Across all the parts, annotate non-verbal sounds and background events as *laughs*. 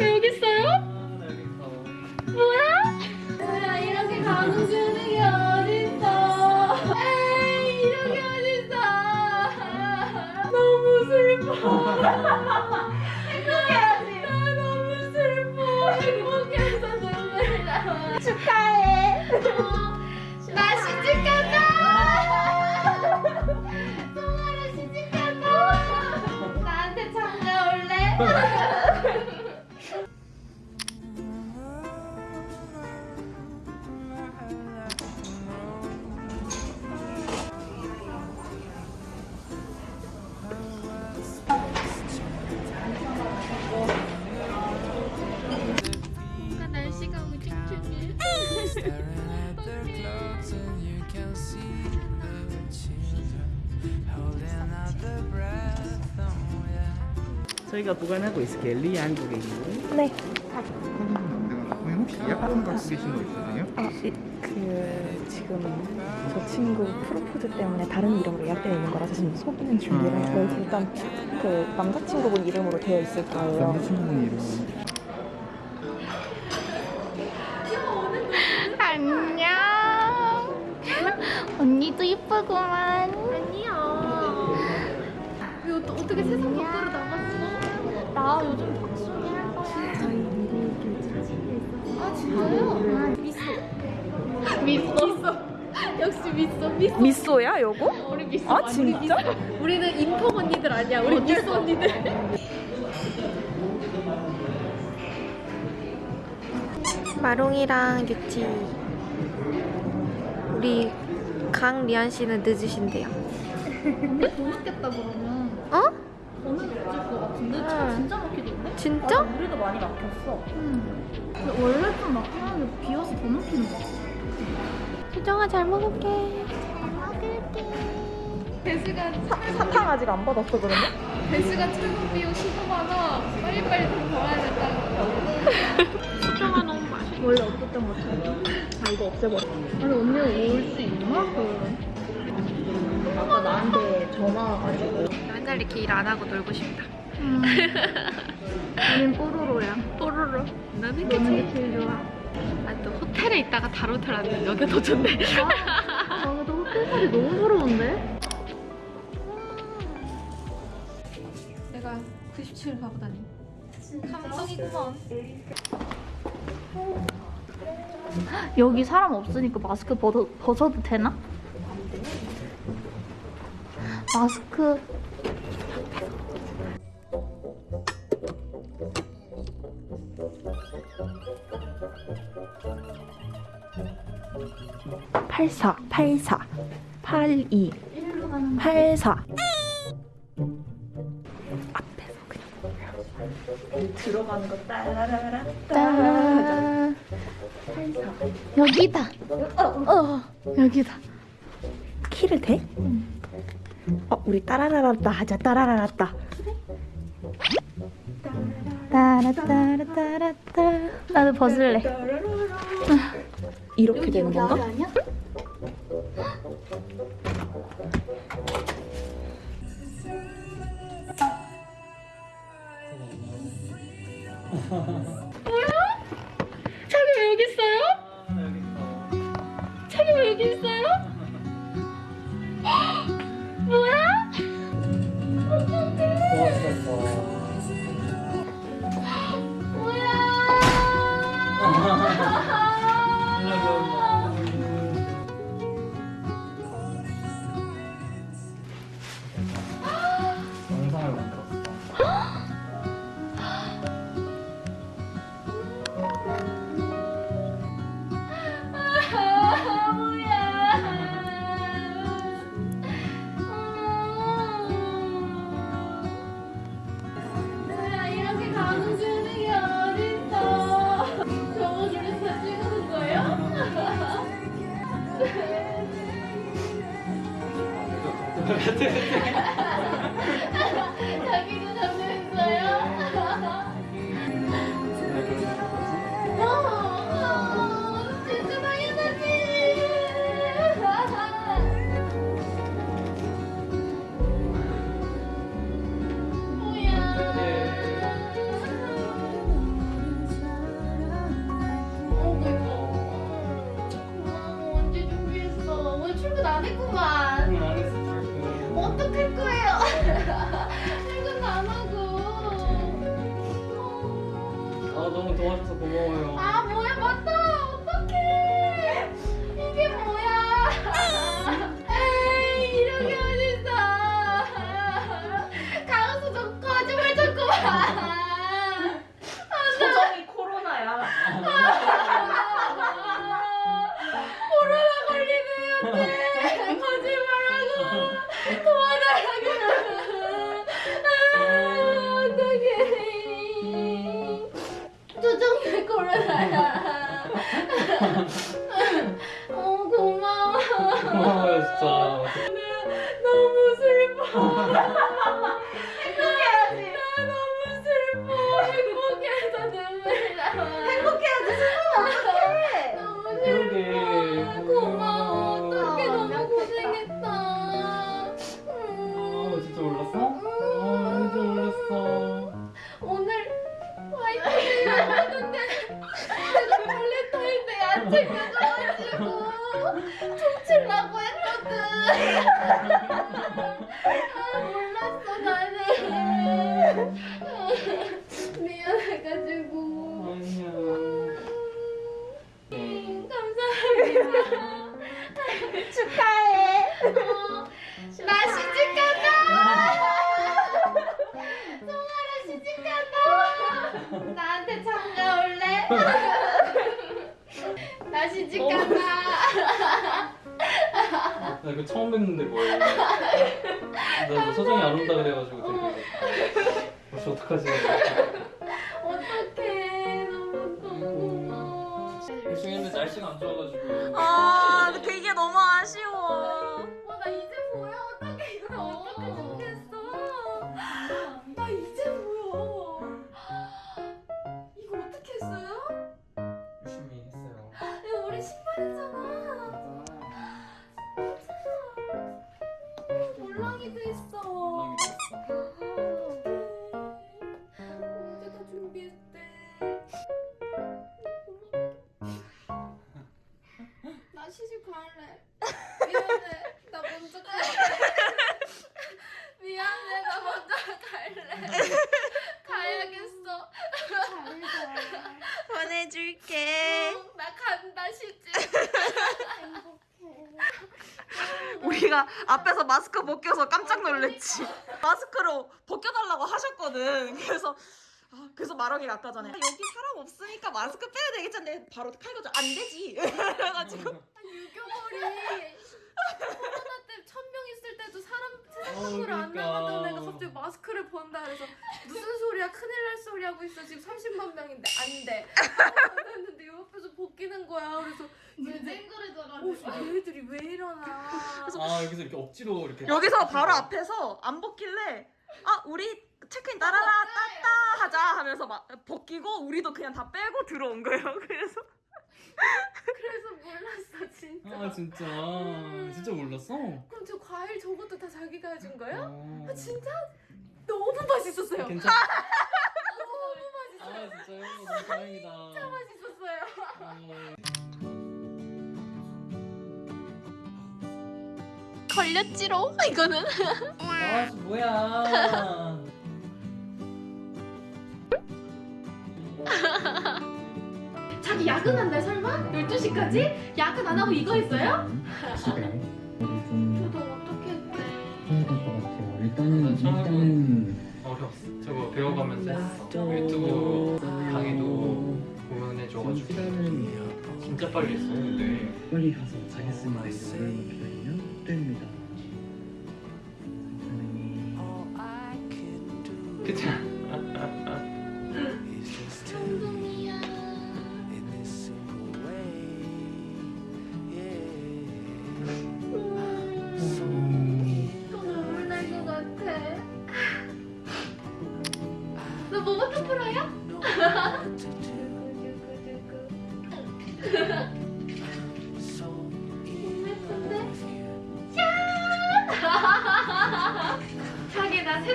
왜 여기 있어요? 뭐야? 뭐야 이렇게 가는 주는 게 어딨어? 에이 이렇게 어딨어? 너무 슬퍼. 행복해야지. 나 너무 슬퍼. 행복해서 눈물이 나와. 축하해. 나 시집 간다. 정말로 시집 간다. 나한테 장가 올래? *laughs* 저희가 보관하고 있을게요. 리 한국에 있는. 네. 혹시 예약번 갖고 계신 거 있으세요? 아, 이, 그 지금 저 친구 프로포즈 때문에 다른 이름으로 예약되어 있는 거라서 지금 속이는 준비를 아. 해요. 일단 그 남자친구분 이름으로 되어 있을 거예요. 남자친구분 이름 안녕. 언니도 이쁘구만. 아니 야. 왜 어, 어떻게 세상 밖으로 나갔어? 나 요즘 박수미 할 거야. 아 진짜요? 미소. 미소. 미소. 역시 미소. 미소. 미소야, 요거? 우리 미소. 아, 진짜? 우리 미소. 우리는 인턴 언니들 아니야. 우리 미소 언니들. 마롱이랑 유치 우리 강리안 씨는 늦으신대요. 언니 더 늦겠다 그러면. 어? 것 같은데? 응. 진짜 막히던데? 진짜? 우리도 많이 막혔어. 응. 근데 원래 좀 막히는데 비와서 더 막히는 거 같아. 수정아 잘 먹을게. 배수가 사탕 아직 안 받았어, 그러면? 배수가 철분 비용 15만 원. 빨리빨리 돈 벌어야 된다고. 수정아 너무 맛있어. 원래 없었던 것 같아. 아, 이거 없애버려. 아니 언니 올수 있나? 그 아까 나한테 전화 와가지고. 맨날 이렇게 일 안 하고 놀고 싶다. *laughs* 우린 뽀로로야. 뽀로로. 나는 너는. 게 제일 좋아. 아, 또 호텔에 있다가 다른 호텔 왔는데 여기가 더 좋네. 아, 근데 호텔 살이 너무 부러운데? 내가 97을 가고 다니. 감성이구먼. 여기 사람 없으니까 마스크 벗어, 벗어도 되나? 마스크 팔사, 팔사, 팔이, 팔사. 앞에서 그냥 들어가는 거 따라라라 짠. 여기다. 어, 여기다. 키를 대? 어, 우리 따라라라따 하자. 따라라라따. 따라따라따라따. 나도 벗을래. 이렇게 되는 건가? 아니야? *laughs* 자기 왜 여기 있어요? 쉴 거예요. *laughs* 퇴근 안 하고. 아 너무 도와줘서 고마워요. 아, 축하해 어, 나 시집 간다 송아라 시집 간다 나한테 참가 올래? 나 시집 간다 나 이거 처음 뵙는데 뭐예요? 나 소정이 안 온다 그래가지고 되게 혹시 어떡하지? 고마워 열심히 했는데 날씨가 안 좋아가지고 아, 그게 너무 아쉬워. 시집 갈래? 미안해. 나 먼저 갈래. 미안해. 나 먼저 갈래. 가야겠어. 보내줄게. 응, 나 간다 시집. 우리가 앞에서 마스크 벗겨서 깜짝 놀랬지. 마스크로 벗겨달라고 하셨거든. 그래서 아, 그래서 말하기가 아까 전에 아, 여기 사람 없으니까 마스크 빼야 되겠잖데 바로 칼 거죠. 안 되지. *laughs* 그래가지고. 유교벌이. 코로나 때 천 명 있을 때도 사람 세상 어, 밖으로 안 그러니까. 나가던 애가 갑자기 마스크를 본다 그래서 무슨 소리야? 큰일 날 소리 하고 있어. 지금 30만 명인데. 안돼 했는데 요 옆에서 벗기는 거야. 그래서 얘들 어, 얘들이 왜 이러나. 아 여기서 이렇게 억지로 이렇게 여기서 바로 앞에서 안 벗길래 아 우리 체크인 따라라 따따 하자 하면서 막 벗기고 우리도 그냥 다 빼고 들어온 거예요. *laughs* 그래서 그래서 몰랐어 진짜 아 진짜 진짜 몰랐어? 그럼 저 과일 저것도 다 자기가 해준 거예요? 어. 아 진짜 너무 맛있었어요 괜찮아? *laughs* 너무 맛있어요 아 진짜요? 너무 다행이다. 진짜 맛있었어요 어. 걸렸지롱 이거는 아 뭐야? 자기 야근한대 설마? 12시까지? 야근 안 하고 이거 했어요? 집에 이거를 좀 저도 어떻게 했대 해야 될것 같아요. 일단은 저는 일단은 어려웠어. 저거 배워가면서 했어. 유튜브 강의도 공연해줘가지고 시간은 진짜 빨리 했어. 근데 빨리 가서 자겠습니다. 열을 기 됩니다. 선생님.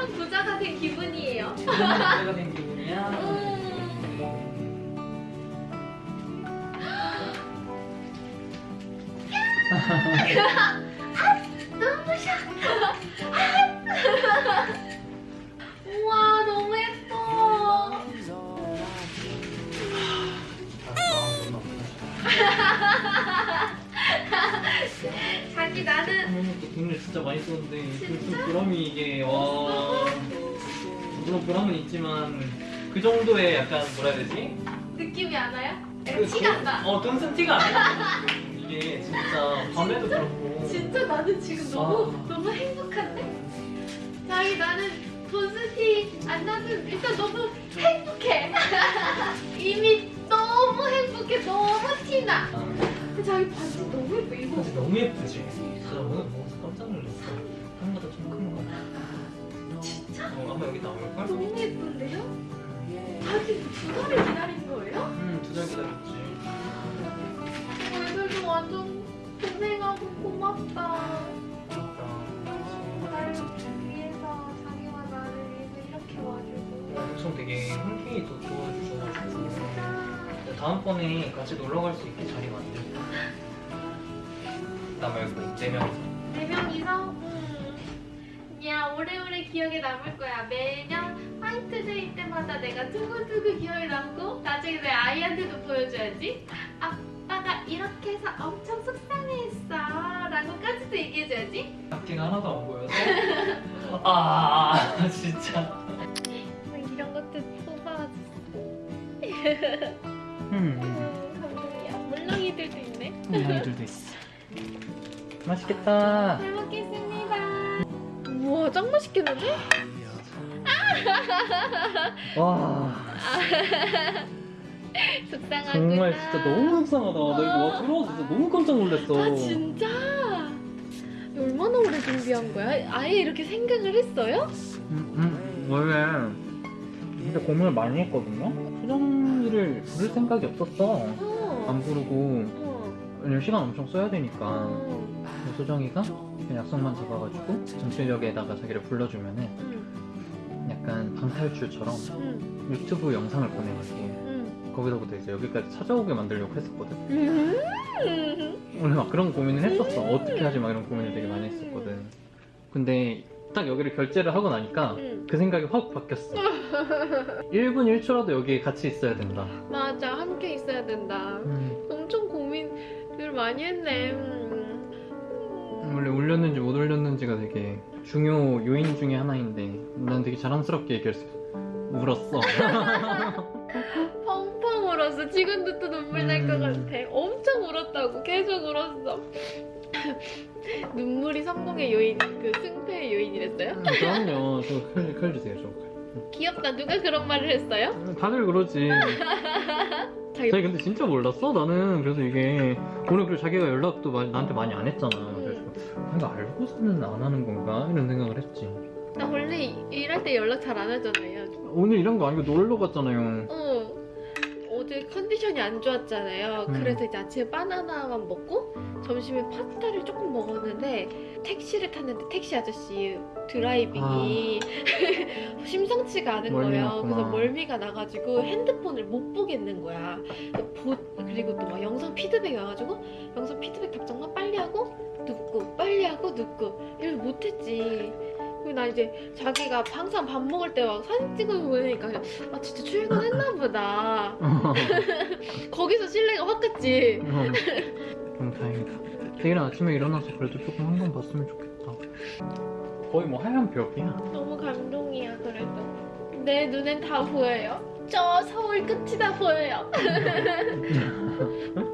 세상 부자가 된 기분이에요 내가 된 기분이야. 눈 *laughs* *laughs* *laughs* 진짜 많이 썼는데 그좀 보람이 이게 와 물론 보람은 있지만 그 정도의 약간 뭐라 해야 되지? 느낌이 안 와요? 그 티가 돈- 안 나. 어 돈쓴 티가 안 나. 이게 진짜 밤에도 그렇고 진짜 나는 지금 너무 아. 너무 행복한데? 자기 나는 돈스티 안 나는 일단 너무 행복해. *laughs* 이미 너무 행복해. 너무 티나. 아, 자기 바지 너무 예뻐. 이거 사실 너무 예쁘지. 진짜 오늘 보고서 깜짝 놀랐어. 한보다 좀큰 거. 진짜 어, 아마 여기 나올걸? 너무 예쁜데요? 자기 두 달을 기다린 거예요? 응, 두 달 기다렸지. 어, 애들도 완전 고생하고 고맙다. 그러니까 나를 위해서 자기와 나를 위해서 이렇게 와주고. 엄청 되게 흔쾌히도 도와주셔가지고 진짜. 다음번에 같이 놀러 갈 수 있게 자리 만들자. 나 말고 네 명이서. 네 명이서 음. 야 오래오래 기억에 남을 거야 매년 화이트데이 때마다 내가 두고두고 기억에 남고 나중에 내 아이한테도 보여줘야지 아빠가 이렇게 해서 엄청 속상해했어 라고까지도 얘기해줘야지 앞뒤가 하나도 안 보여서. *laughs* 아 진짜. 뭐 이런 것도 뽑아줬어 *laughs* 음. 음, 감동이야 물렁이들도 있네 엉덩이들도 있어. 맛있겠다. 잘 먹겠습니다 우와 짱 맛있겠는데? 와 속상하구나 정말 진짜 너무 속상하다. 나 이거 와 들어와서 진짜 너무 깜짝 놀랐어. 아 진짜? 얼마나 오래 준비한 거야? 아예 이렇게 생각을 했어요? 음, 음, 원래 진짜 고민을 많이 했거든요. 수정이를 부를 생각이 없었어. 어. 안 부르고 어. 왜냐면 시간 엄청 써야 되니까. 수정이가 약속만 잡아가지고 전출역에다가 자기를 불러주면은 응. 약간 방탈출처럼 응. 유튜브 영상을. 응. 거기서부터 이제 여기까지 찾아오게 만들려고 했었거든. 음. 원래 막 그런 고민을 했었어. 어떻게 하지 막 이런 고민을 되게 많이 했었거든. 근데 딱 여기를 결제를 하고 나니까 응. 그 생각이 확 바뀌었어. *laughs* 1분 1초라도 여기에 같이 있어야 된다. 맞아 함께 있어야 된다. 엄청 고민을 많이 했네. 음. 원래 울렸는지 못 울렸는지가 되게 중요 요인 중에 하나인데 난 되게 자랑스럽게 얘기했어. 울었어. *laughs* 울었어. 지금도 또 눈물 날것 음. 같아. 엄청 울었다고. 계속 울었어. *laughs* 눈물이 성공의 요인, 그 승패의 요인이랬어요? 음, 그럼요. 저 칼, 칼 주세요. 저 칼. 귀엽다. 누가 그런 말을 했어요? 다들 그러지. *laughs* 자기 근데 진짜 몰랐어? 나는 그래서 이게 오늘 그리고 자기가 연락도 많이- 나한테 많이 안 했잖아. 그래서 내가 알고서는 안 하는 건가 이런 생각을 했지. 나 원래 이- 일할 때 연락 잘 안 하잖아요. 오늘 이런 거 아니고 놀러 갔잖아요. 어. 어제 컨디션이 안 좋았잖아요. 음. 그래서 이제 아침에 바나나만 먹고 점심에 파스타를 조금 먹었는데 택시를 탔는데 택시 아저씨 드라이빙이 *laughs* 심상치가 않은 거예요. 멀미났구나. 그래서 멀미가 나가지고 핸드폰을 못 보겠는 거야. 보, 그리고 또 막 영상 피드백이 와가지고 영상 피드백 답장만 빨리 하고 눕고 빨리 하고 눕고 이래서 못했지. 그리고 나 이제 자기가 항상 밥 먹을 때 막 사진 찍어 보니까 아 진짜 출근했나 보다. *laughs* 거기서 신뢰가 확 갔지. 어, 좀 다행이다. 내일은 아침에 일어나서 그래도 조금 한번 봤으면 좋겠다. 거의 뭐 하얀 벽이야. 너무 감동이야 그래도. 내 눈엔 다 보여요. 저 서울 끝이 다 보여요. *laughs* *laughs*